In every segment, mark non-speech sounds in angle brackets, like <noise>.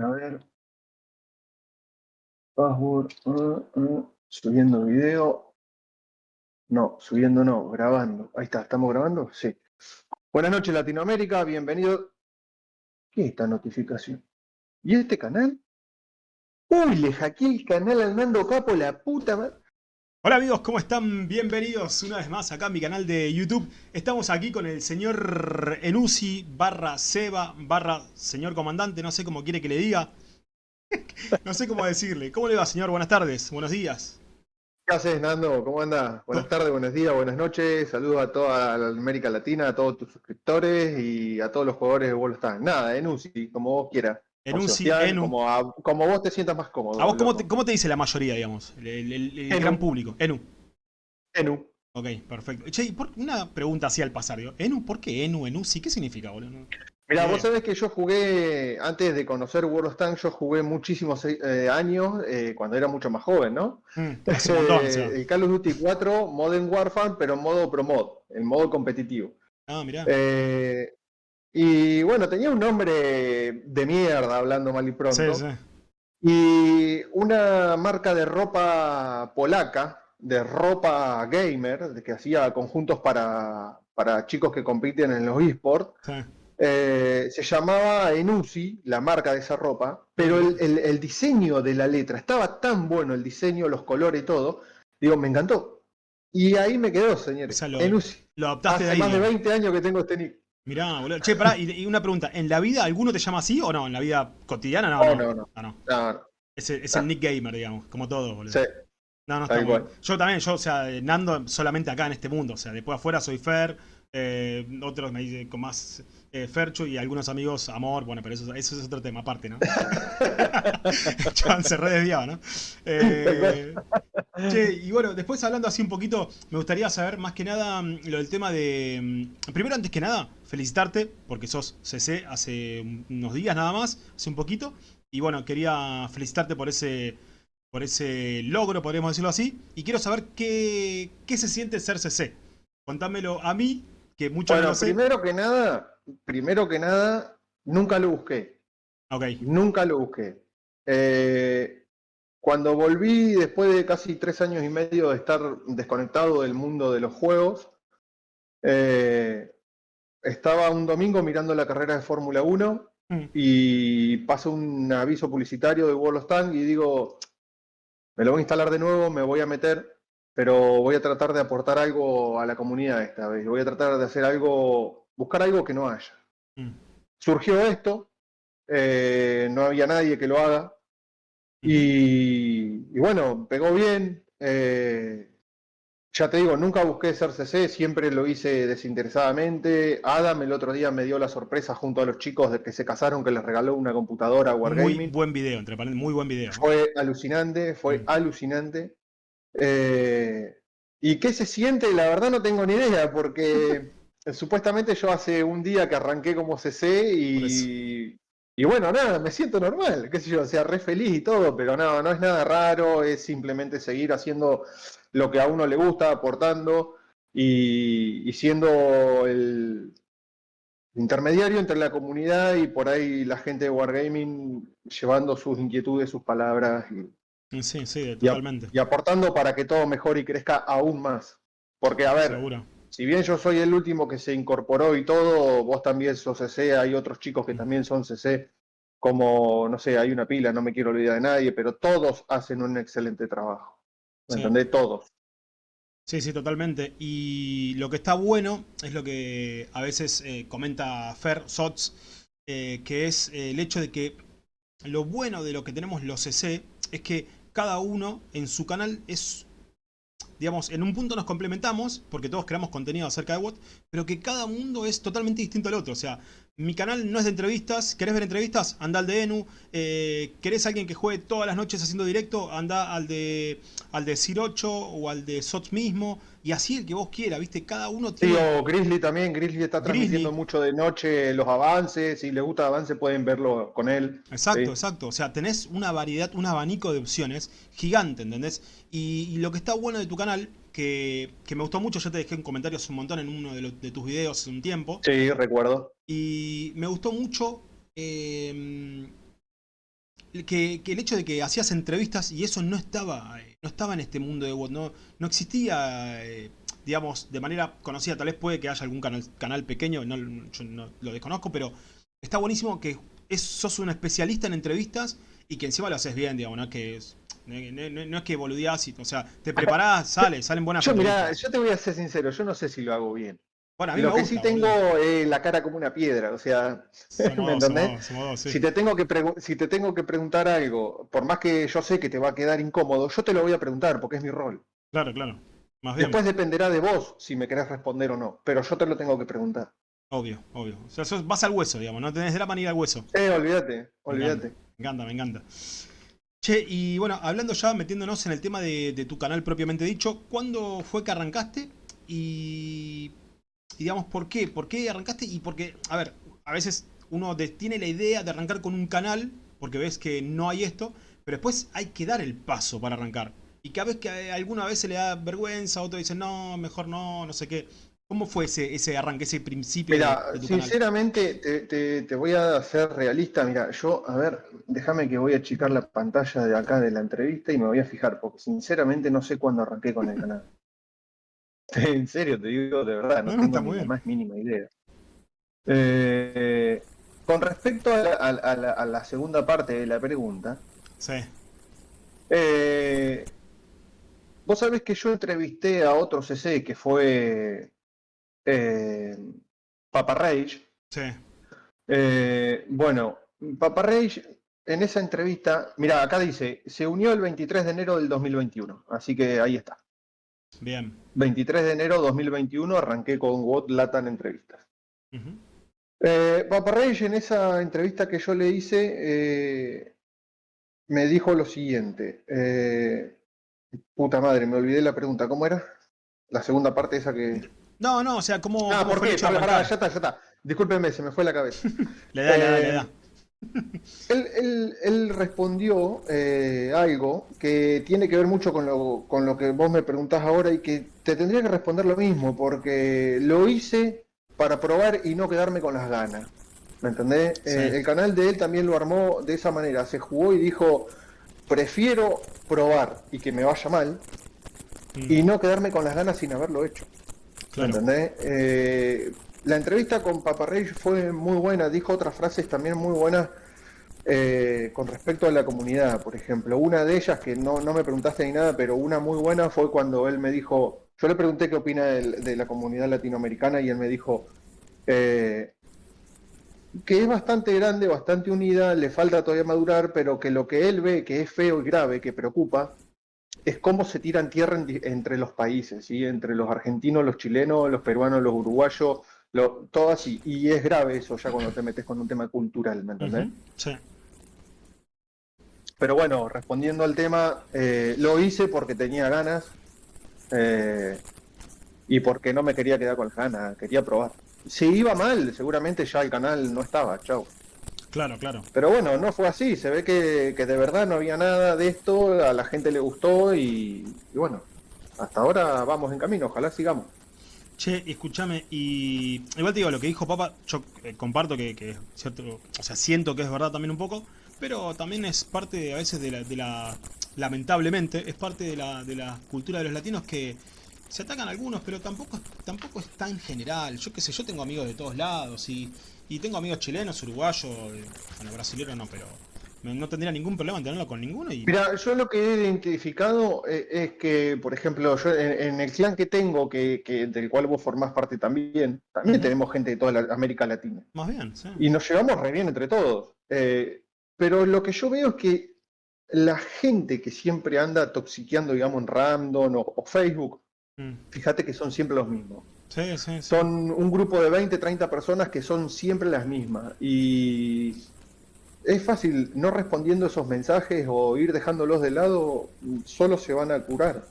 A ver. Password. uh, uh, Subiendo video. No, subiendo no, grabando. Ahí está, ¿estamos grabando? Sí. Buenas noches Latinoamérica, bienvenido. ¿Qué es esta notificación? ¿Y este canal? Uy, le hackeé el canal al Nando Capo, la puta madre. Hola amigos, ¿cómo están? Bienvenidos una vez más acá a mi canal de YouTube. Estamos aquí con el señor Enusi barra Seba barra señor comandante, no sé cómo quiere que le diga. <laughs> no sé cómo decirle. ¿Cómo le va señor? Buenas tardes, buenos días. ¿Qué haces, Nando? ¿Cómo andas? Buenas tardes, buenos días, buenas noches. Saludos a toda la América Latina, a todos tus suscriptores y a todos los jugadores de World. Nada, Enusi, como vos quieras. Enusi, Social, Enu. Como, a- como vos te sientas más cómodo. ¿A vos cómo te, cómo te dice la mayoría, digamos? El, el- el- el Enu. gran público. Enu. Enu. Ok, perfecto. Che, y por- una pregunta así al pasar. digo, ¿Enu? ¿Por qué Enu? Enusi? ¿Qué significa, boludo? Mira, vos sabés que yo jugué, antes de conocer World of Tanks, yo jugué muchísimos eh, años eh, cuando era mucho más joven, ¿no? Mm, <laughs> un montón, el Call of Duty 4 Modern Warfare, pero en modo Pro Mod, en modo competitivo. Ah, mirá. Y bueno, tenía un nombre de mierda, hablando mal y pronto. sí, sí. Y una marca de ropa polaca, de ropa gamer, que hacía conjuntos para, para chicos que compiten en los esports, sí. eh, se llamaba Enusi, la marca de esa ropa, pero el, el- el diseño de la letra estaba tan bueno, el diseño, los colores y todo, digo, me encantó. Y ahí me quedó, señores. O sea, lo- Enusi. Lo adoptaste de Hace ahí. más de digamos. 20 años que tengo este nick. Mirá, boludo. Che, pará, y, y una pregunta. ¿En la vida alguno te llama así o no? ¿En la vida cotidiana? No, No, no. no, no. Ah, no. Es, el, es el Nick Gamer, digamos, como todo, boludo. sí. No, no está bien. Yo también, yo, o sea, Nando solamente acá en este mundo. O sea, después afuera soy Fer, eh, otros me dicen con más eh, Fercho y algunos amigos Amor. Bueno, pero eso, eso es otro tema aparte, ¿no? <laughs> <laughs> Se re desviaba, ¿no? Eh, che, y bueno, después hablando así un poquito, me gustaría saber más que nada mm, lo del tema de... mm, Primero, antes que nada, felicitarte porque sos CC hace unos días nada más, hace un poquito. Y bueno, quería felicitarte por ese, por ese logro, podríamos decirlo así. Y quiero saber qué, qué se siente ser CC. Contámelo a mí, que mucho no Bueno, sé. primero que nada, primero que nada, nunca lo busqué. Ok, Nunca lo busqué. Eh, cuando volví, después de casi tres años y medio de estar desconectado del mundo de los juegos, eh, estaba un domingo mirando la carrera de Fórmula 1 Mm. y pasó un aviso publicitario de World of Tanks y digo, me lo voy a instalar de nuevo, me voy a meter, pero voy a tratar de aportar algo a la comunidad esta vez. Voy a tratar de hacer algo, buscar algo que no haya Mm. surgió esto, eh, no había nadie que lo haga, y, y bueno, pegó bien. eh, ya te digo, nunca busqué ser CC, siempre lo hice desinteresadamente. Adam el otro día me dio la sorpresa junto a los chicos de que se casaron, que les regaló una computadora a muy Wargaming. buen video, entre paréntesis, muy buen video. Fue alucinante, fue Mm. alucinante. Eh, ¿Y qué se siente? La verdad no tengo ni idea, porque <laughs> supuestamente yo hace un día que arranqué como CC y, y bueno, nada, me siento normal, qué sé yo, o sea, re feliz y todo, pero no, no es nada raro, es simplemente seguir haciendo lo que a uno le gusta, aportando y, y siendo el intermediario entre la comunidad y por ahí la gente de Wargaming llevando sus inquietudes, sus palabras y, Sí, sí, y totalmente. y aportando para que todo mejore y crezca aún más. Porque, a ver, Seguro. Si bien yo soy el último que se incorporó y todo, vos también sos CC, hay otros chicos que también son CC, como, no sé, hay una pila, no me quiero olvidar de nadie, pero todos hacen un excelente trabajo. ¿Me Sí. entendés? Todos. Sí, sí, totalmente. Y lo que está bueno es lo que a veces eh, comenta Fer Sots, eh, que es eh, el hecho de que lo bueno de lo que tenemos los CC es que cada uno en su canal es, digamos, en un punto nos complementamos, porque todos creamos contenido acerca de WOT, pero que cada mundo es totalmente distinto al otro. O sea, mi canal no es de entrevistas, ¿querés ver entrevistas? Anda al de Enu. Eh, ¿Querés alguien que juegue todas las noches haciendo directo? Anda al de al de 8 o al de Sots mismo. Y así el que vos quieras, ¿viste? Cada uno Sí, tiene... o Grizzly también, Grizzly está Grizzly. transmitiendo mucho de noche los avances, si les gusta el avance pueden verlo con él. Exacto, Sí. exacto. O sea, tenés una variedad, un abanico de opciones gigante, ¿entendés? Y, y lo que está bueno de tu canal, que, que me gustó mucho, yo te dejé en comentarios un montón en uno de, tus videos hace un tiempo. Sí, recuerdo. Y me gustó mucho eh, que, el hecho de que hacías entrevistas y eso no estaba, eh, no estaba en este mundo de WOT, no, no existía, eh, digamos, de manera conocida. Tal vez puede que haya algún canal, canal pequeño, no, yo no lo desconozco, pero está buenísimo que sos un especialista en entrevistas y que encima lo haces bien, digamos, ¿no? Que es, no, es que boludeás, o sea, te preparás, <laughs> sale, salen buenas Yo, mirá, yo te voy a ser sincero, yo no sé si lo hago bien. Bueno, a mí lo que sí tengo es la cara como una piedra, o sea, <laughs> ¿me entendés? si, te tengo que si te tengo que preguntar algo, por más que yo sé que te va a quedar incómodo, yo te lo voy a preguntar porque es mi rol. Claro, claro. Después dependerá de vos si me querés responder o no, pero yo te lo tengo que preguntar. Obvio, obvio. O sea, vas al hueso, digamos, no tenés drama ni ir al hueso. Eh, olvídate, olvídate. Me encanta, me encanta. Che, y bueno, hablando ya, metiéndonos en el tema de, tu canal propiamente dicho, ¿cuándo fue que arrancaste? Y y digamos, ¿por qué? ¿Por qué arrancaste? Y porque, a ver, a veces uno tiene la idea de arrancar con un canal, porque ves que no hay esto, pero después hay que dar el paso para arrancar. Y cada vez que alguna vez se le da vergüenza, otro dice, no, mejor no, no sé qué. ¿Cómo fue ese, ese arranque, ese principio mira, sinceramente, Te, te, voy a ser realista. Mira, yo, a ver, déjame que voy a achicar la pantalla de acá de la entrevista y me voy a fijar, porque sinceramente no sé cuándo arranqué con el canal. <laughs> En serio, te digo de verdad, no, tengo la más mínima idea. Eh, con respecto a la, segunda parte de la pregunta, sí. Eh, vos sabés que yo entrevisté a otro CC que fue eh, Papa Rage. Sí. bueno, Papa Rage en esa entrevista, mira, acá dice, se unió el 23 de enero del 2021, así que ahí está. Bien. 23 de enero de 2021 arranqué con WOT Latan Entrevistas. Eh, Papa en esa entrevista que yo le hice eh, me dijo lo siguiente. Eh, puta madre, me olvidé la pregunta. ¿Cómo era? La segunda parte esa que... No, no, o sea, ¿cómo... Ah, ¿por qué? ya está, ya está. Discúlpeme, se me fue la cabeza. <laughs> le da, le da, le da. Él, respondió eh, algo que tiene que ver mucho con lo, con lo que vos me preguntás ahora y que te tendría que responder lo mismo, porque lo hice para probar y no quedarme con las ganas. ¿Me entendés? Eh, el canal de él también lo armó de esa manera, se jugó y dijo, prefiero probar y que me vaya mal y no quedarme con las ganas sin haberlo hecho. ¿Me entendés? Eh, la entrevista con Paparrey fue muy buena, dijo otras frases también muy buenas eh, con respecto a la comunidad, por ejemplo. Una de ellas, que no, me preguntaste ni nada, pero una muy buena fue cuando él me dijo, yo le pregunté qué opina de, la comunidad latinoamericana y él me dijo eh, que es bastante grande, bastante unida, le falta todavía madurar, pero que lo que él ve que es feo y grave, que preocupa, es cómo se tiran tierra entre los países, ¿sí? entre los argentinos, los chilenos, los peruanos, los uruguayos, todo así. Y es grave eso ya cuando te metes con un tema cultural, ¿me entendés? Sí. Pero bueno, respondiendo al tema, eh, lo hice porque tenía ganas eh, y porque no me quería quedar con las ganas, quería probar. Si iba mal, seguramente ya el canal no estaba, chao. Claro, claro. Pero bueno, no fue así, se ve que, de verdad no había nada de esto, a la gente le gustó y bueno, hasta ahora vamos en camino, ojalá sigamos. Che, escúchame, y igual te digo, lo que dijo Papa, yo eh, comparto que, es cierto, o sea, siento que es verdad también un poco, pero también es parte a veces de la, de la lamentablemente, es parte de la, de la cultura de los latinos que se atacan algunos, pero tampoco, tampoco es tan general. Yo qué sé, yo tengo amigos de todos lados y, y tengo amigos chilenos, uruguayos, bueno, brasileños no, pero no tendría ningún problema en tenerlo con ninguno. Y... Mira, yo lo que he identificado eh, es, que, por ejemplo, yo en, el clan que tengo, que, del cual vos formás parte también, también tenemos gente de toda la América Latina. Más bien, sí. Y nos llevamos re bien entre todos. Eh, pero lo que yo veo es que la gente que siempre anda toxiqueando, digamos, en Random o, Facebook, mm. fíjate que son siempre los mismos. Sí, sí, sí. Son un grupo de 20, 30 personas que son siempre las mismas. Y es fácil, no respondiendo esos mensajes o ir dejándolos de lado, solo se van a curar.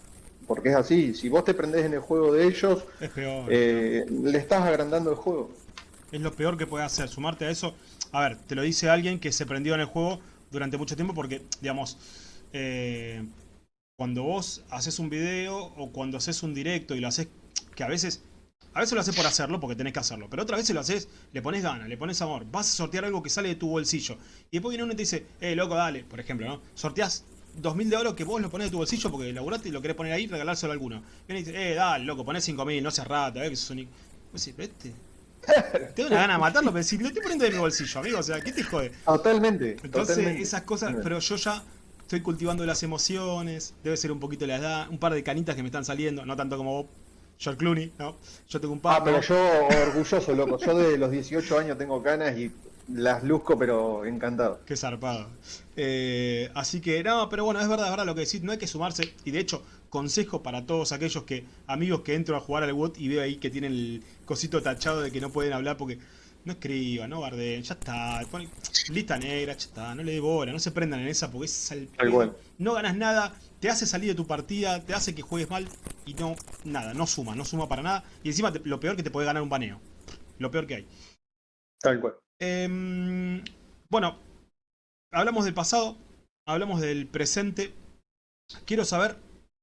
Porque es así, si vos te prendés en el juego de ellos, eh, le estás agrandando el juego. Es lo peor que puede hacer, sumarte a eso. A ver, te lo dice alguien que se prendió en el juego durante mucho tiempo porque, digamos, eh, cuando vos haces un video o cuando haces un directo y lo haces, que a veces A veces lo haces por hacerlo, porque tenés que hacerlo. Pero otras veces lo haces, le pones ganas, le pones amor. Vas a sortear algo que sale de tu bolsillo. Y después viene uno y te dice, eh, loco, dale, por ejemplo, ¿no? Sorteás 2000 de oro que vos lo pones de tu bolsillo porque laburaste y lo querés poner ahí y regalárselo a alguno. Viene y dice, eh, dale, loco, ponés 5000, no seas rata, eh, que sos un... Vos decís, este... <laughs> Tengo una gana de matarlo, pero si lo estoy poniendo de mi bolsillo, amigo, o sea, ¿qué te jode? Totalmente. Entonces, totalmente. esas cosas, pero yo ya estoy cultivando las emociones, debe ser un poquito la edad, un par de canitas que me están saliendo, no tanto como vos, George Clooney, ¿no? Yo tengo un par. Ah, pero yo orgulloso, loco. Yo de los 18 años tengo canas y las luzco, pero encantado. Qué zarpado. Eh, así que, no, pero bueno, es verdad, es verdad lo que decís, no hay que sumarse. Y de hecho, consejo para todos aquellos que, amigos que entro a jugar al WOT y veo ahí que tienen el cosito tachado de que no pueden hablar porque no escriban, no guarden, ya está, ponen lista negra, ya está, no le dé bola, no se prendan en esa porque es al no ganas nada, te hace salir de tu partida, te hace que juegues mal y no, nada, no suma, no suma para nada. Y encima te- lo peor que te puede ganar un baneo. Lo peor que hay. Tal cual. Em, bueno, hablamos del pasado, hablamos del presente. Quiero saber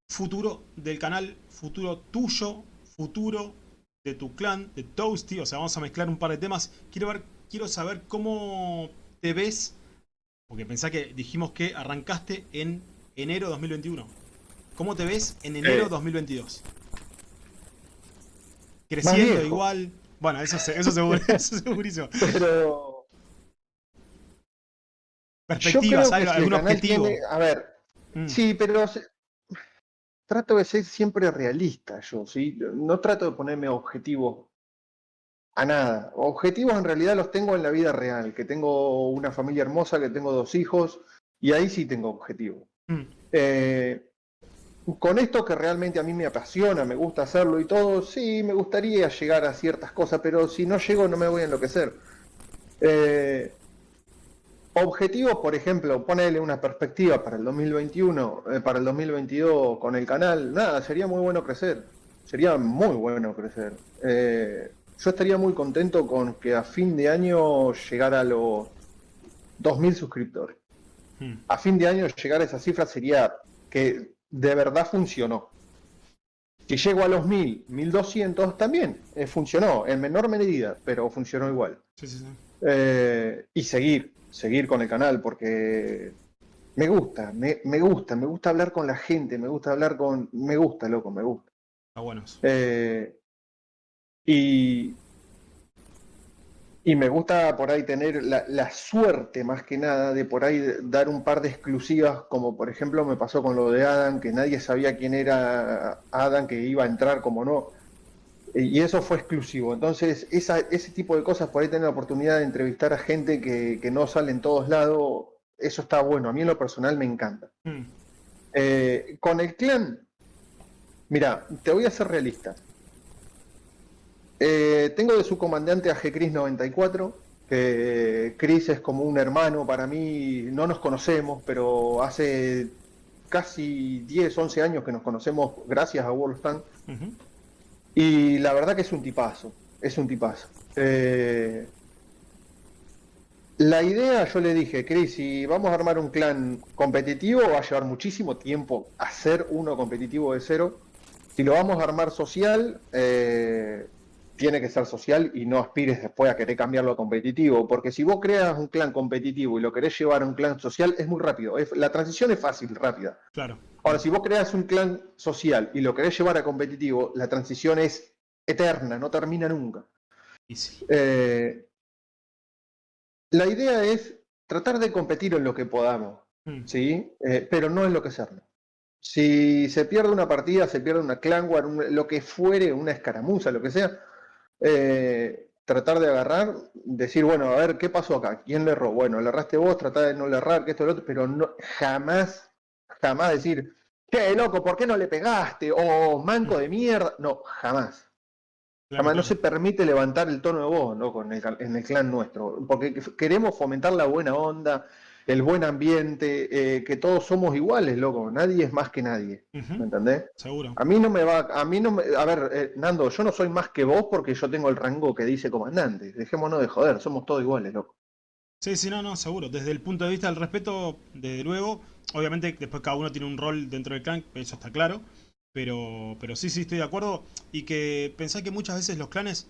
futuro del canal, futuro tuyo, futuro de tu clan, de Toasty. O sea, vamos a mezclar un par de temas. Quiero ver, quiero saber cómo te ves. Porque pensá que dijimos que arrancaste en enero 2021. ¿Cómo te ves en enero Eh. 2022? Creciendo igual. Bueno, eso, eso seguro, <laughs> eso segurísimo. Pero. Perspectivas, algo- algún objetivo. tiene- A ver, Mm, sí, pero trato de ser siempre realista yo, ¿sí? No trato de ponerme objetivos a nada. Objetivos en realidad los tengo en la vida real, que tengo una familia hermosa, que tengo dos hijos, y ahí sí tengo objetivos. mm, Eh, con esto que realmente a mí me apasiona, me gusta hacerlo y todo, sí, me gustaría llegar a ciertas cosas, pero si no llego no me voy a enloquecer. Eh, objetivos, por ejemplo, ponerle una perspectiva para el 2021, eh, para el 2022 con el canal, nada, sería muy bueno crecer, sería muy bueno crecer. Eh, yo estaría muy contento con que a fin de año llegara a los 2.000 suscriptores mm. a fin de año llegar a esa cifra sería que de verdad funcionó. Si llego a los 1000, 1200, también eh, funcionó, en menor medida, pero funcionó igual. Sí, sí, sí. Y seguir, seguir con el canal, porque me gusta, me, me gusta, me gusta hablar con la gente, me gusta hablar con... Me gusta, loco, me gusta. Está bueno. Eh, y, y me gusta por ahí tener la, la suerte más que nada de por ahí dar un par de exclusivas, como por ejemplo me pasó con lo de Adam, que nadie sabía quién era Adam, que iba a entrar como no. Y eso fue exclusivo. Entonces, esa, ese tipo de cosas, por ahí tener la oportunidad de entrevistar a gente que, que no sale en todos lados, eso está bueno. A mí en lo personal me encanta. Mm, Eh, con el clan, mira, te voy a ser realista. Eh, tengo de su comandante a G-Cris 94, que Chris es como un hermano para mí, no nos conocemos, pero hace casi 10, 11 años que nos conocemos gracias a World. Y la verdad que es un tipazo, es un tipazo. Eh, la idea, yo le dije, Chris, si vamos a armar un clan competitivo, va a llevar muchísimo tiempo hacer uno competitivo de cero. Si lo vamos a armar social, eh, tiene que ser social y no aspires después a querer cambiarlo a competitivo, porque si vos creas un clan competitivo y lo querés llevar a un clan social, es muy rápido. La transición es fácil, rápida. Claro. Ahora, si vos creas un clan social y lo querés llevar a competitivo, la transición es eterna, no termina nunca. Eh, la idea es tratar de competir en lo que podamos, Mm, ¿sí? Eh, pero no enloquecernos. Si se pierde una partida, se pierde una clan war, un- lo que fuere, una escaramuza, lo que sea, eh, tratar de agarrar, decir, bueno, a ver, ¿qué pasó acá? ¿Quién le erró? Bueno, le erraste vos, tratar de no le errar, que esto, lo otro, pero no, jamás, jamás decir, che, loco, ¿por qué no le pegaste? O manco de mierda. No, jamás. claro, Además, no se permite levantar el tono de voz ¿no? Con el, en el clan nuestro, porque queremos fomentar la buena onda, el buen ambiente, eh, que todos somos iguales, loco, nadie es más que nadie, ¿me entendés? Seguro. A mí no me va, a mí no me, a ver, eh, Nando, yo no soy más que vos porque yo tengo el rango que dice comandante, dejémonos de joder, somos todos iguales, loco. Sí, sí, no, no, seguro. Desde el punto de vista del respeto, desde luego, obviamente después cada uno tiene un rol dentro del clan, eso está claro. Pero, pero sí, sí, estoy de acuerdo. Y que pensá que muchas veces los clanes,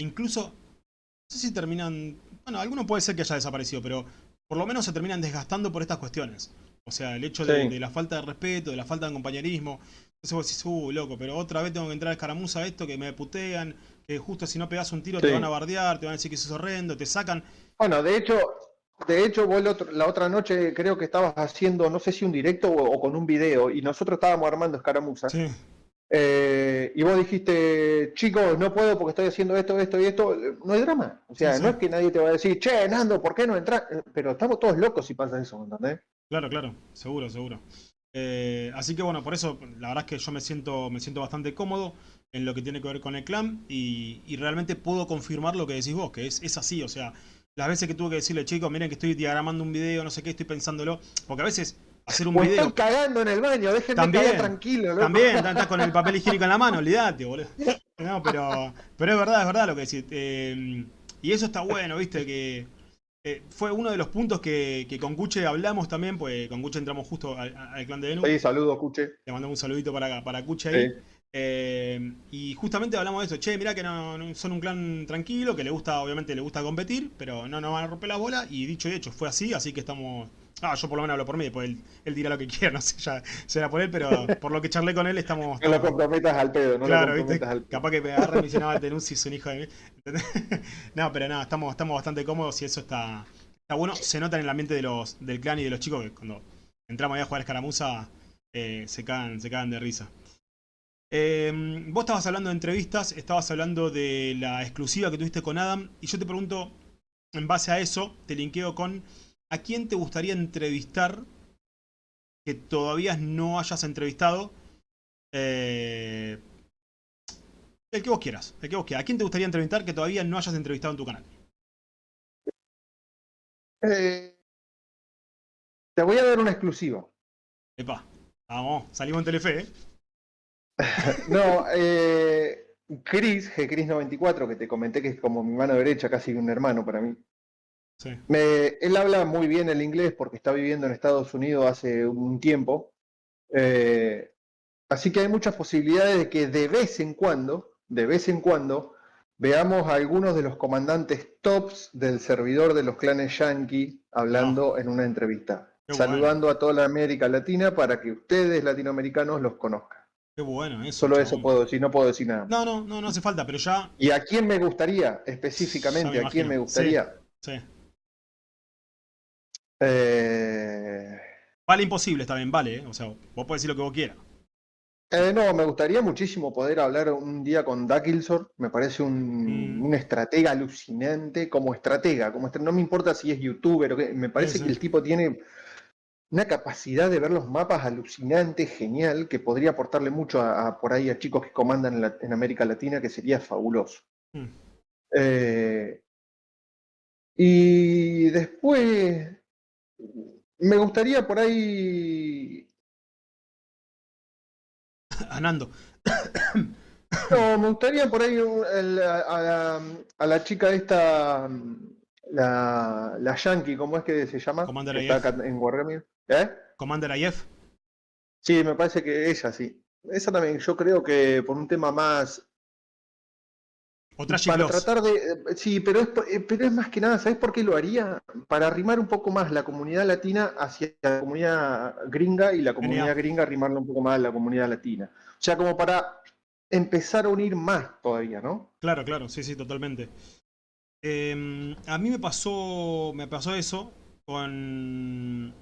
incluso, no sé si terminan, bueno, alguno puede ser que haya desaparecido, pero por lo menos se terminan desgastando por estas cuestiones. O sea, el hecho de, Sí. de la falta de respeto, de la falta de compañerismo. Entonces vos decís, uh, loco, pero otra vez tengo que entrar a escaramuza a esto, que me putean, que justo si no pegas un tiro te van a bardear, te van a decir que eso es horrendo, te sacan. Bueno, de hecho, de hecho vos la otra noche creo que estabas haciendo, no sé si un directo o, con un video, y nosotros estábamos armando escaramuzas. Sí, Eh, y vos dijiste, chicos, no puedo porque estoy haciendo esto, esto y esto. No hay drama. O sea, Sí, sí. no es que nadie te va a decir, che, Nando, ¿por qué no entras? Pero estamos todos locos si pasa eso, ¿entendés? claro, claro, seguro, seguro. Eh, así que bueno, por eso la verdad es que yo me siento, me siento bastante cómodo en lo que tiene que ver con el clan y, y realmente puedo confirmar lo que decís vos, que es, es así, o sea, las veces que tuve que decirle, chicos, miren que estoy diagramando un video, no sé qué, estoy pensándolo, porque a veces hacer un O video... estoy cagando en el baño, déjenme También, cagar tranquilo, loco. También, estás con el papel <laughs> higiénico en la mano, olvídate, boludo. No, pero, pero es verdad, es verdad lo que decís. Eh, y eso está bueno, viste, que eh, fue uno de los puntos que, que con Cuche hablamos también, pues con Cuche entramos justo al, al clan de Enu. Sí, saludos, Cuche. Le mandamos un saludito para, para Cuche ahí. Sí. Eh, y justamente hablamos de eso, che, mirá que no, no- son un clan tranquilo, que le gusta, obviamente le gusta competir, pero no nos van a romper la bola, y dicho y hecho, fue así, así que estamos... Ah, yo por lo menos hablo por mí, después él, él dirá lo que <laughs> quiera, no sé, ya será por él, pero por lo que charlé con él estamos... No lo comprometas al pedo, no claro, lo ¿viste? comprometas al pedo. Capaz que me agarra y me dice, no, el Tenuzzi es un hijo de mí. <laughs> No, pero nada, estamos, estamos bastante cómodos y eso está, está bueno. Se nota en el ambiente de los, del clan y de los chicos que cuando entramos ahí a jugar escaramuza eh, se, cagan, se cagan de risa. Eh, vos estabas hablando de entrevistas, estabas hablando de la exclusiva que tuviste con Adam y yo te pregunto, en base a eso, te linkeo con ¿a quién te gustaría entrevistar que todavía no hayas entrevistado? Eh, el que vos quieras, el que vos quieras. ¿A quién te gustaría entrevistar que todavía no hayas entrevistado en tu canal? Eh, te voy a dar una exclusiva. Epa, vamos, salimos en Telefe, ¿eh? <laughs> No, eh, Chris, G-Chris94, que te comenté que es como mi mano derecha, casi un hermano para mí. Sí. Me- él habla muy bien el inglés porque está viviendo en Estados Unidos hace un tiempo. Eh, así que hay muchas posibilidades de que de vez en cuando, de vez en cuando, veamos a algunos de los comandantes tops del servidor de los clanes Yankee hablando en una entrevista. Qué saludando a toda la América Latina para que ustedes latinoamericanos los conozcan. Qué bueno eso. Solo eso puedo decir, no puedo decir nada. No, no, no, no hace falta, pero ya. ¿Y a quién me gustaría específicamente? me ¿A quién me gustaría? Sí. Eh, Vale imposible, está bien, vale, ¿eh? O sea, vos podés decir lo que vos quieras. eh, no, me gustaría muchísimo poder hablar un día con Dakilsor. Me parece un, Mm. un estratega alucinante como estratega. Como estra- no me importa si es youtuber o qué. Me parece Sí, sí. que el tipo tiene una capacidad de ver los mapas alucinante, genial, que podría aportarle mucho a, a por ahí a chicos que comandan en, la- en América Latina, que sería fabuloso. Mm. Eh, y después me gustaría por ahí. <coughs> A Nando. <coughs> No, me gustaría por ahí un- el- a, a la, a la chica esta, la, la Yankee, ¿cómo es que se llama? Commander está acá en Wargaming. ¿Eh? Commander Ayef. Sí, me parece que ella sí. Esa también, yo creo que por un tema más. O Trashy Para tratar de. eh, Sí, pero es, eh, pero es más que nada, ¿sabes por qué lo haría? Para arrimar un poco más la comunidad latina hacia la comunidad gringa y la comunidad Genial. gringa arrimarla un poco más a la comunidad latina. O sea, como para empezar a unir más todavía, ¿no? Claro, claro, sí, sí, totalmente. Eh, a mí me pasó, me pasó eso con, em,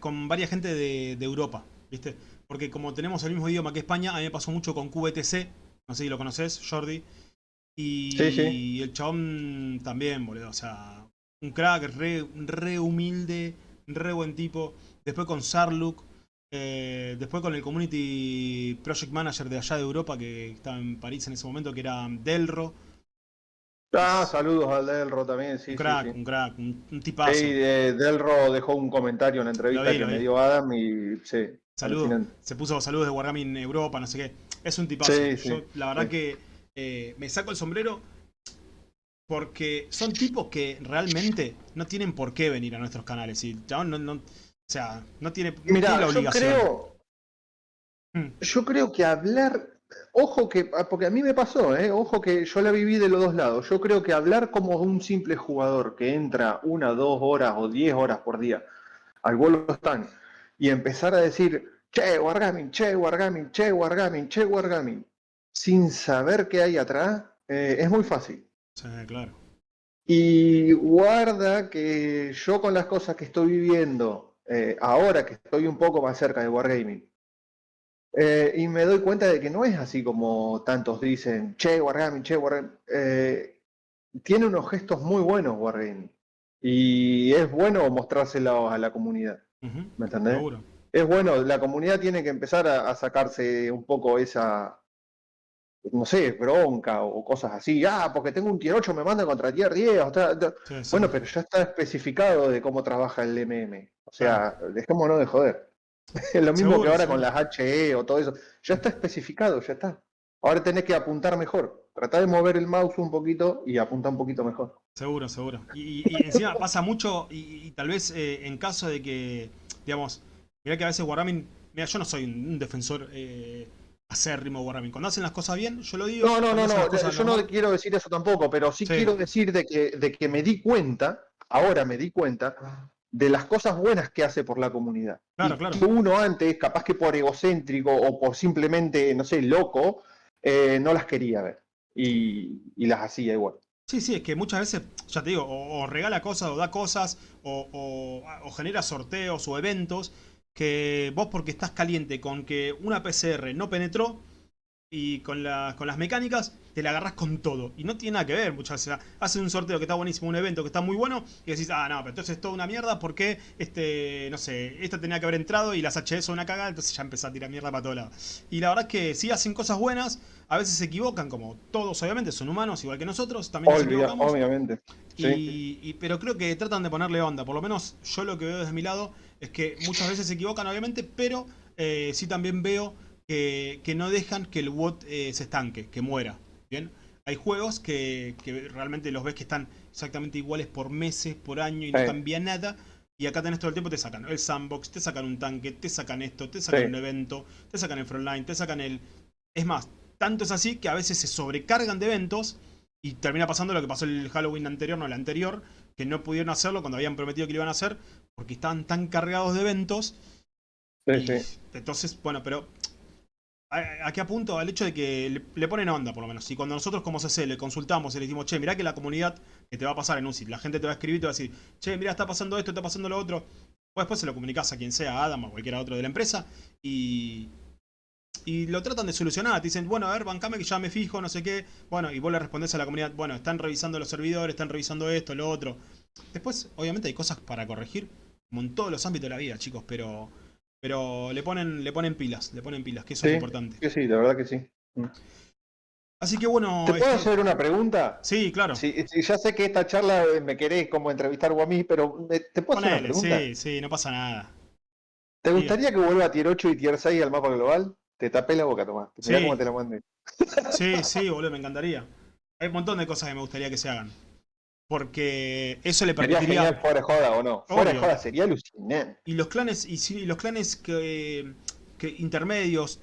con varias gente de, de Europa, ¿viste? Porque como tenemos el mismo idioma que España, a mí me pasó mucho con QBTC, no sé si lo conoces, Jordi. Y Sí, sí. el chabón también, boludo, o sea, un crack, re, re humilde, re buen tipo. Después con Sarluk, eh, después con el Community Project Manager de allá de Europa, que estaba en París en ese momento, que era Delro. Ah, saludos al Delro también, sí. un crack, sí. un crack, un, tipazo. Sí, eh, Delro dejó un comentario en la entrevista Lo vi, que me dio Adam y sí. Saludos. Se puso saludos de Wargaming Europa, no sé qué. Es un tipazo. Sí, sí, Yo, la verdad que eh, me saco el sombrero porque son tipos que realmente no tienen por qué venir a nuestros canales. Y no, no- o sea, no tiene, no Mirá, tiene la yo obligación. creo, Mm. Yo creo que hablar, ojo que, ah, porque a mí me pasó, ¿eh? ojo que yo la viví de los dos lados. Yo creo que hablar como un simple jugador que entra una, dos horas o diez horas por día al vuelo están y empezar a decir, che, Wargaming, che, Wargaming, che, Wargaming, che, Wargaming, sin saber qué hay atrás, eh, es muy fácil. Sí, claro. Y guarda que yo con las cosas que estoy viviendo, eh, ahora que estoy un poco más cerca de Wargaming, eh, y me doy cuenta de que no es así como tantos dicen, che, Wargaming, che, Wargaming. tiene unos gestos muy buenos Wargaming. Y es bueno mostrárselo a la comunidad. ¿Me entendés? Seguro. Es bueno, la comunidad tiene que empezar a, sacarse un poco esa, no sé, bronca o cosas así. Ah, porque tengo un tier 8, me manda contra tier 10. Bueno, pero ya está especificado de cómo trabaja el MM. O sea, dejémonos de joder. Es <laughs> lo mismo que ahora con las HE o todo eso. Ya está especificado, ya está. Ahora tenés que apuntar mejor. Trata de mover el mouse un poquito y apunta un poquito mejor. Seguro, seguro. Y, encima pasa mucho, y, tal vez eh, en caso de que, digamos, mira que a veces Wargaming, mira, yo no soy un, defensor eh, acérrimo Wargaming. Cuando hacen las cosas bien, yo lo digo. No, no, no, no, yo no quiero decir eso tampoco, pero sí, quiero decir de que, de que me di cuenta, ahora me di cuenta, de las cosas buenas que hace por la comunidad. Claro, claro. uno antes, capaz que por egocéntrico o por simplemente, no sé, loco, eh, no las quería ver. Y, las hacía igual. Sí, sí, es que muchas veces, ya te digo, o, regala cosas o da cosas, o, o, genera sorteos o eventos, que vos porque estás caliente con que una PCR no penetró, y con, con las mecánicas te la agarras con todo. Y no tiene nada que ver muchas veces. Haces un sorteo que está buenísimo, un evento que está muy bueno, y decís, ah, no, pero entonces es toda una mierda porque, este, no sé, esta tenía que haber entrado y las HS son una cagada, entonces ya empezás a tirar mierda para todos lados. Y la verdad es que sí hacen cosas buenas, a veces se equivocan, como todos obviamente, son humanos igual que nosotros, también nos equivocamos. Obviamente. Y, pero creo que tratan de ponerle onda, por lo menos yo lo que veo desde mi lado es que muchas veces se equivocan obviamente, pero eh, sí también veo que, no dejan que el WOT eh, se estanque, que muera. ¿bien? Hay juegos que, realmente los ves que están exactamente iguales por meses, por año y no cambia nada. Y acá tenés todo el tiempo, te sacan el sandbox, te sacan un tanque, te sacan esto, te sacan un evento, te sacan el frontline, te sacan el... Es más, tanto es así que a veces se sobrecargan de eventos y termina pasando lo que pasó el Halloween anterior, no el anterior, que no pudieron hacerlo cuando habían prometido que lo iban a hacer, porque estaban tan cargados de eventos. Entonces, bueno, pero Aquí apunto al hecho de que le, ponen onda, por lo menos. Y cuando nosotros como CC le consultamos y le decimos, che, mirá que la comunidad que te va a pasar en sitio, la gente te va a escribir y te va a decir, che, mirá, está pasando esto, está pasando lo otro. Pues después se lo comunicas a quien sea, a Adam o cualquiera otro de la empresa, y, y lo tratan de solucionar. Te dicen, bueno, a ver, bancame que ya me fijo, no sé qué. Bueno, y vos le respondés a la comunidad, bueno, están revisando los servidores, están revisando esto, lo otro. Después, obviamente, hay cosas para corregir, como en todos los ámbitos de la vida, chicos, pero pero le ponen, le ponen pilas, le ponen pilas, que eso es importante. Sí, sí, la verdad que sí. Mm. Así que bueno... ¿Te puedo este hacer una pregunta? Sí, claro. Sí, ya sé que esta charla me querés como entrevistar a mí, pero ¿te puedo hacer una pregunta? Sí, sí, no pasa nada. ¿Te gustaría que vuelva a Tier 8 y Tier 6 al mapa global? Te tapé la boca, Tomás. Sí. cómo te la mandé. Sí, sí, boludo, me encantaría. Hay un montón de cosas que me gustaría que se hagan. Porque eso le permitiría. Sería fuera de joda o no. Fuera de joda sería alucinante. Y los clanes, y, los clanes que, intermedios,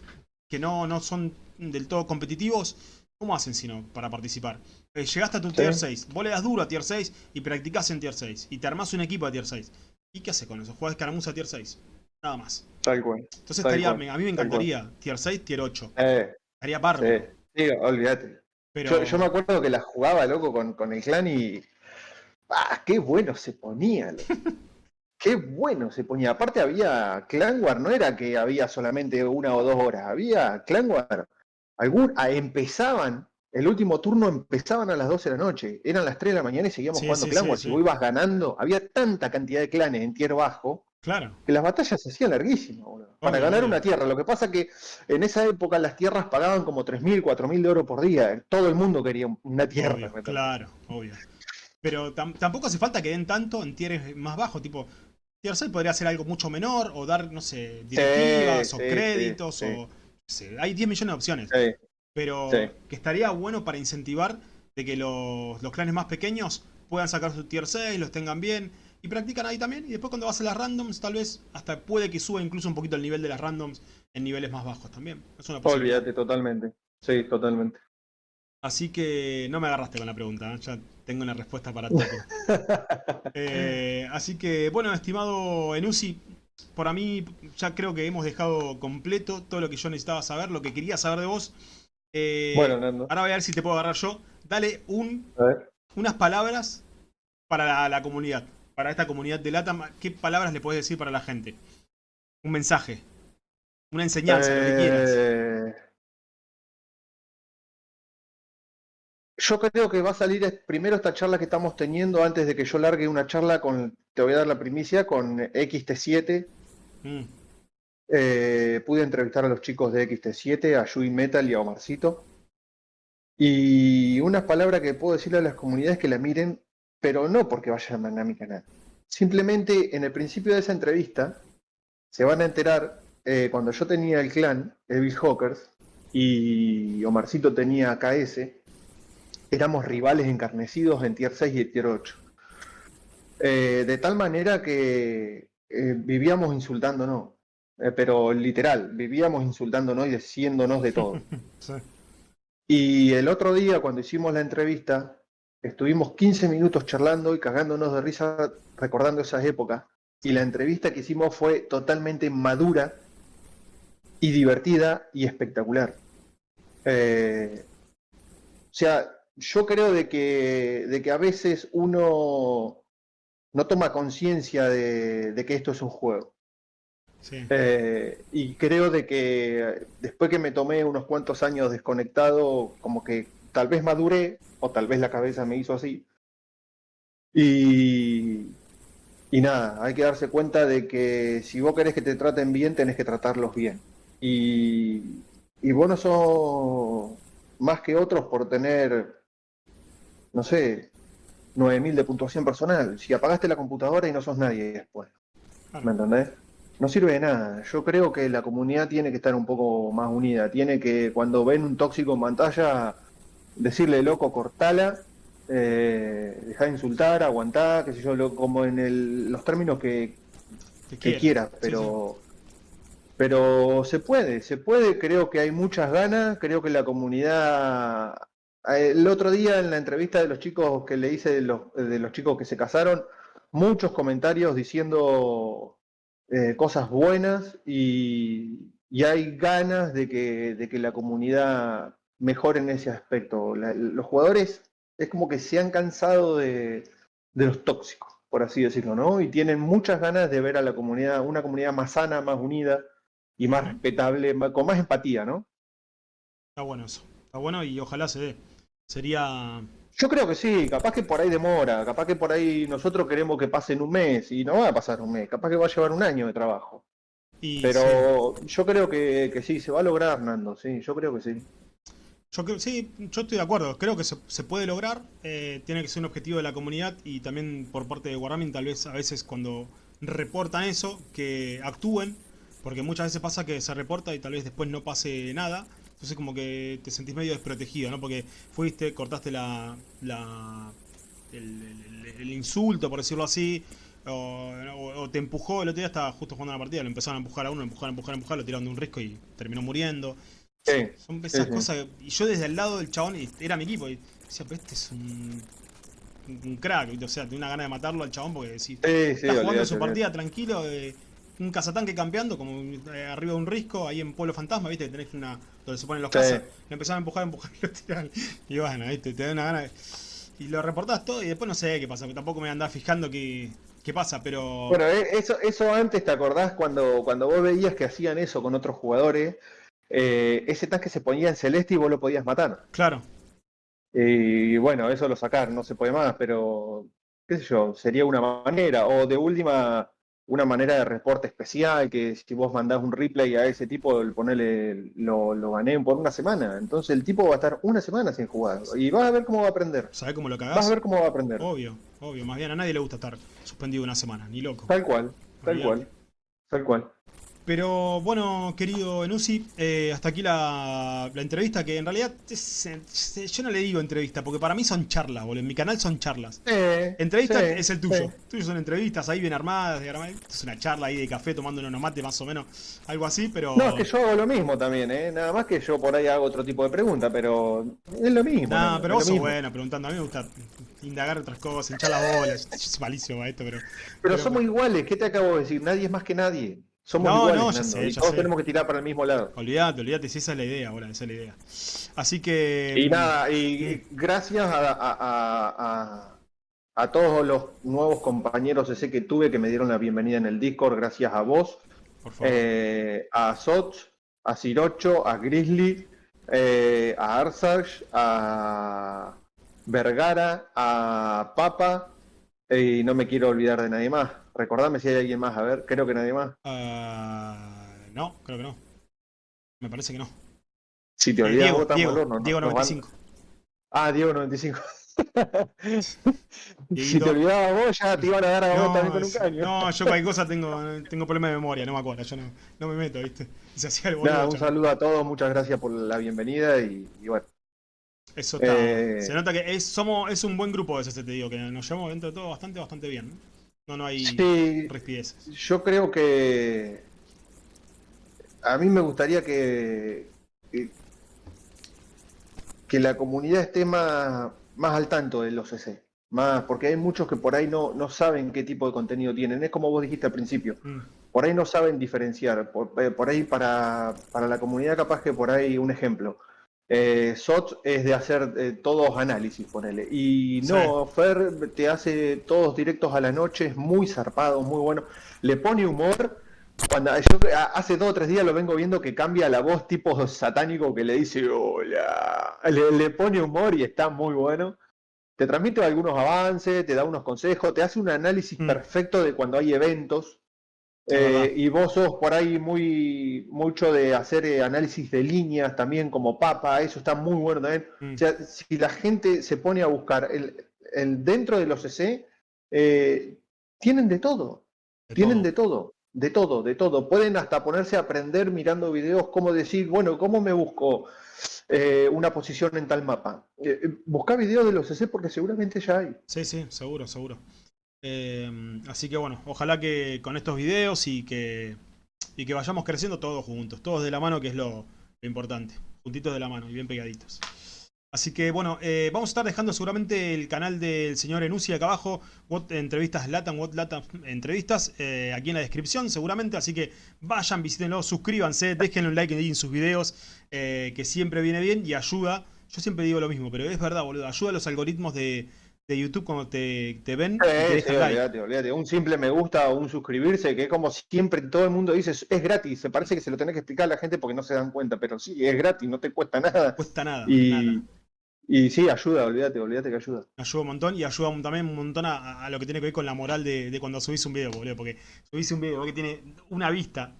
que no, no son del todo competitivos, ¿cómo hacen si no para participar? Eh, llegaste a tu tier 6, vos le das duro a tier 6 y practicás en tier 6. Y te armás un equipo a tier 6. ¿Y qué haces con eso? Juegas escaramuza a tier 6. Nada más. Tal cual. Entonces estaría, a mí me encantaría. Tier 6, tier 8. Eh, estaría bárbaro. Sí, olvídate. Pero... Yo, me acuerdo que la jugaba, loco, con, con el clan y ¡Ah, qué bueno se ponía! <laughs> ¡Qué bueno se ponía! Aparte había Clan War, no era que había solamente una o dos horas, había Clan War. Algún, ah, empezaban, el último turno empezaban a las 12 de la noche, eran las 3 de la mañana y seguíamos jugando Clan War. Si vos ibas ganando, había tanta cantidad de clanes en tier bajo Claro. Que las batallas se hacían larguísimas, Para ganar una tierra. Lo que pasa que en esa época las tierras pagaban como 3.000, 4.000 de oro por día. Todo el mundo quería una tierra. claro, obvio. Pero tampoco hace falta que den tanto en tieres más bajos, tipo, tier 6 podría ser algo mucho menor, o dar, no sé, directivas, o créditos, o... hay 10 millones de opciones. Pero que estaría bueno para incentivar de que los, clanes más pequeños puedan sacar su tier 6, los tengan bien, y practican ahí también. Y después cuando vas a las randoms, tal vez hasta puede que suba incluso un poquito el nivel de las randoms en niveles más bajos también. Es una posibilidad. Olvídate, totalmente. Sí, totalmente. Así que no me agarraste con la pregunta, ¿eh? ya tengo una respuesta para todo. <laughs> Eh, así que, bueno, estimado Enusi, por mí ya creo que hemos dejado completo todo lo que yo necesitaba saber, lo que quería saber de vos. Eh, bueno, Nando. Ahora voy a ver si te puedo agarrar yo. Dale un, unas palabras para la, comunidad, para esta comunidad de LATAM. ¿Qué palabras le puedes decir para la gente? Un mensaje, una enseñanza, lo que quieras. Yo creo que va a salir primero esta charla que estamos teniendo antes de que yo largue una charla con, te voy a dar la primicia, con XT7. Mm. Eh, pude entrevistar a los chicos de XT7, a Yui Metal y a Omarcito. Y unas palabras que puedo decirle a las comunidades que la miren, pero no porque vayan a mi canal. Simplemente en el principio de esa entrevista se van a enterar, eh, cuando yo tenía el clan, Evil Hawkers, y Omarcito tenía KS, éramos rivales encarnecidos en Tier 6 y Tier 8. Eh, de tal manera que eh, vivíamos insultándonos, eh, pero literal, vivíamos insultándonos y diciéndonos de todo. <laughs> Y el otro día, cuando hicimos la entrevista, estuvimos 15 minutos charlando y cagándonos de risa recordando esas épocas. Y la entrevista que hicimos fue totalmente madura y divertida y espectacular. o sea, yo creo de que, de que a veces uno no toma conciencia de, que esto es un juego. Eh, y creo de que después que me tomé unos cuantos años desconectado, como que tal vez maduré, o tal vez la cabeza me hizo así. Y, y nada, hay que darse cuenta de que si vos querés que te traten bien, tenés que tratarlos bien. Y, y vos no sos más que otros por tener no sé, 9000 de puntuación personal. Si apagaste la computadora y no sos nadie después. ¿Me entendés? No sirve de nada. Yo creo que la comunidad tiene que estar un poco más unida. Tiene que, cuando ven un tóxico en pantalla, decirle loco, cortala, eh, dejar de insultar, aguantar, qué sé yo, como en los términos que, que quieras, pero. Pero se puede, se puede, creo que hay muchas ganas, creo que la comunidad el otro día en la entrevista de los chicos que le hice de los, de los chicos que se casaron, muchos comentarios diciendo eh, cosas buenas y, hay ganas de que, de que, la comunidad mejore en ese aspecto. los jugadores es como que se han cansado de, de, los tóxicos, por así decirlo, ¿no? Y tienen muchas ganas de ver a la comunidad, una comunidad más sana, más unida y más respetable, con más empatía, ¿no? Está bueno eso. Está bueno y ojalá se dé. Sería... Yo creo que sí, capaz que por ahí demora, capaz que por ahí nosotros queremos que pase en un mes y no va a pasar un mes, capaz que va a llevar un año de trabajo. Pero yo creo que, sí, se va a lograr, Nando, sí, yo creo que sí. Yo creo, sí, yo estoy de acuerdo, creo que se, puede lograr, eh, tiene que ser un objetivo de la comunidad y también por parte de Wargaming tal vez a veces cuando reportan eso, que actúen, porque muchas veces pasa que se reporta y tal vez después no pase nada. Entonces como que te sentís medio desprotegido, ¿no? Porque fuiste, cortaste la, la el, insulto, por decirlo así, o, te empujó, el otro día estaba justo jugando la partida, lo empezaron a empujar a uno, empujar, empujar, empujar, lo tiraron de un risco y terminó muriendo. Son esas cosas, y yo desde el lado del chabón, era mi equipo, y decía, pero este es un, un crack, o sea, tengo una gana de matarlo al chabón porque si está jugando su partida tranquilo, eh, un cazatanque campeando, como eh, arriba de un risco, ahí en Pueblo Fantasma, viste, tenés una. donde se ponen los cazas, le empezaban a empujar, a empujar y <laughs> lo tiraban. Y bueno, viste, te da una gana Y lo reportás todo y después no sé qué pasa, tampoco me andás fijando qué, qué pasa, pero. Bueno, eh, eso, eso antes, ¿te acordás cuando, cuando vos veías que hacían eso con otros jugadores? Eh, ese tanque se ponía en celeste y vos lo podías matar. Claro. Y bueno, eso lo sacar, no se puede más, pero qué sé yo, sería una manera. O de última, una manera de reporte especial, que si vos mandás un replay a ese tipo, ponele, lo, lo gané por una semana. Entonces el tipo va a estar una semana sin jugar. Y vas a ver cómo va a aprender. ¿Sabes cómo lo cagás? Vas a ver cómo va a aprender. Obvio, obvio. Más bien a nadie le gusta estar suspendido una semana, ni loco. Tal cual, tal cual, tal cual. Pero bueno, querido Enusi, eh, hasta aquí la, la, entrevista, que en realidad es, yo no le digo entrevista, porque para mí son charlas, boludo. En mi canal son charlas. entrevista es el tuyo. Tuyos son entrevistas ahí bien armadas, es una charla ahí de café tomando unos mate más o menos, algo así, pero... No, es que yo hago lo mismo también, ¿eh? Nada más que yo por ahí hago otro tipo de preguntas, pero es lo mismo. No, pero vos sos bueno preguntando. A mí me gusta indagar otras cosas, hinchar las bolas. es malísimo esto, pero... Pero, somos iguales, ¿qué te acabo de decir? Nadie es más que nadie. Somos no, iguales, no, ya sé, ya todos tenemos que tirar para el mismo lado. Olvídate, olvídate, si esa es la idea ahora, esa es la idea. Así que... Y nada, y gracias a, a, a, todos los nuevos compañeros ese que tuve que me dieron la bienvenida en el Discord, gracias a vos, Por favor. Eh, a Soch, a Sirocho, a Grizzly, eh, a Arsage, a Vergara, a Papa, y no me quiero olvidar de nadie más. Recordame si hay alguien más, a ver, creo que nadie más. Uh, no, creo que no. Me parece que no. Si te eh, olvidas, Diego, Diego, Diego 95. Ah, Diego 95. <laughs> si te olvidabas vos, ya te iban a dar a vos también con un caño. No, yo cualquier cosa <laughs> tengo, tengo problemas de memoria, no me acuerdo, yo no, no me meto, ¿viste? Se hacía el Nada, un saludo a todos, muchas gracias por la bienvenida y, y bueno. Eso está. Eh... Se nota que es, somos, es un buen grupo ese, te digo, que nos llevamos dentro de todo bastante, bastante bien. ¿No? No, hay sí, Yo creo que a mí me gustaría que, que, la comunidad esté más, más al tanto de los CC. Más, porque hay muchos que por ahí no, no saben qué tipo de contenido tienen. Es como vos dijiste al principio. Mm. Por ahí no saben diferenciar. Por, eh, por ahí para, para la comunidad capaz que por ahí un ejemplo eh, SOT es de hacer eh, todos análisis, ponele. Y no, Fer te hace todos directos a la noche, es muy zarpado, muy bueno. Le pone humor. Cuando yo hace dos o tres días lo vengo viendo que cambia la voz tipo satánico que le dice hola. Le, pone humor y está muy bueno. Te transmite algunos avances, te da unos consejos, te hace un análisis mm. perfecto de cuando hay eventos. Eh, y vos sos por ahí muy mucho de hacer eh, análisis de líneas también como papa, eso está muy bueno también. Mm. O sea, si la gente se pone a buscar el, el dentro de los CC, eh, tienen de todo, tienen de todo, de todo, de todo. Pueden hasta ponerse a aprender mirando videos, cómo decir, bueno, ¿cómo me busco una posición en tal mapa? busca videos de los CC porque seguramente ya hay. Sí, sí, seguro, seguro. Em, así que bueno, ojalá que con estos videos y que, y que vayamos creciendo todos juntos, todos de la mano, que es lo, importante. Juntitos de la mano y bien pegaditos. Así que bueno, eh, vamos a estar dejando seguramente el canal del señor Enusi acá abajo, What Entrevistas Latam, What Latam Entrevistas, eh, aquí en la descripción seguramente, así que vayan, visítenlo, suscríbanse, déjenle un like en sus videos, eh, que siempre viene bien y ayuda, yo siempre digo lo mismo, pero es verdad, boludo, ayuda a los algoritmos de, de YouTube cuando te, te ven. olvídate, Un simple me gusta o un suscribirse, que es como siempre todo el mundo dice, es gratis. Se parece que se lo tenés que explicar a la gente porque no se dan cuenta, pero sí, es gratis, no te cuesta nada. No cuesta nada. Y, y sí, ayuda, olvídate, olvídate que ayuda. Ayuda un montón y ayuda también un montón a, lo que tiene que ver con la moral de, de, cuando subís un video, boludo. Porque subís un video que tiene una vista,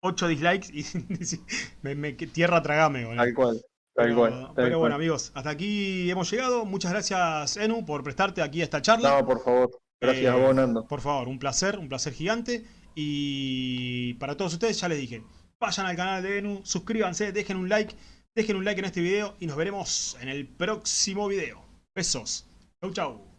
8 dislikes y <laughs> me, me, tierra tragame, boludo. Tal cual. Pero, bueno, amigos, hasta aquí hemos llegado. Muchas gracias, Enu, por prestarte aquí a esta charla. No, por favor. Gracias a vos, Nando. Por favor, un placer, un placer gigante. Y para todos ustedes, ya les dije, vayan al canal de Enu, suscríbanse, dejen un like, dejen un like en este video y nos veremos en el próximo video. Besos. Chau, chau.